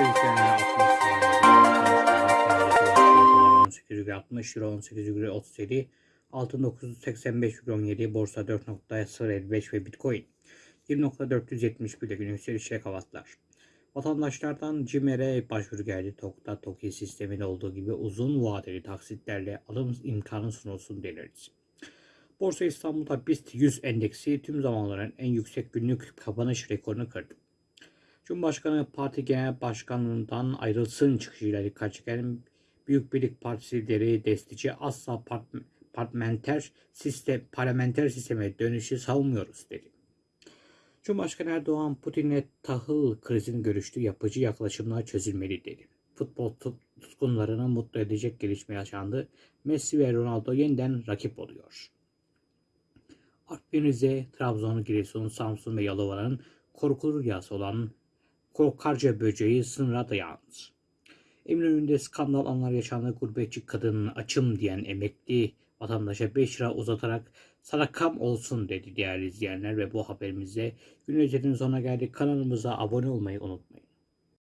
izleyenler 18,60 euro 18,37 altın 985,17 borsa 4.055 ve bitcoin 1.471 ile gün yükselişe kavatlar. Vatandaşlardan CİMER'e başvuru geldi. TOK'ta TOKİ sisteminde olduğu gibi uzun vadeli taksitlerle alım imkanı sunulsun denildi. Borsa İstanbul'da BIST 100 endeksi tüm zamanların en yüksek günlük kapanış rekorunu kırdı. Cumhurbaşkanı Parti Genel Başkanlığından ayrılsın çıkışıyla dikkat çeken Büyük Birlik Partisi lideri destici asla part, parlamenter sistem, parlamenter sisteme dönüşü savunmuyoruz dedi. Cumhurbaşkanı Erdoğan Putin'le tahıl krizini görüştü, yapıcı yaklaşımlar çözülmeli dedi. Futbol tut- tutkunlarını mutlu edecek gelişme yaşandı. Messi ve Ronaldo yeniden rakip oluyor. Artvin, Rize, Trabzon, Giresun, Samsun ve Yalova'nın korkulu rüyası olan Korkarca böceği sınıra dayandı. Eminönü'nde skandal anlar yaşandı. Gurbetçi kadının açım diyen emekli vatandaşa 5 lira uzatarak sadakam olsun dedi değerli izleyenler ve bu haberimizde gün özetinin sonuna geldik. Kanalımıza abone olmayı unutmayın.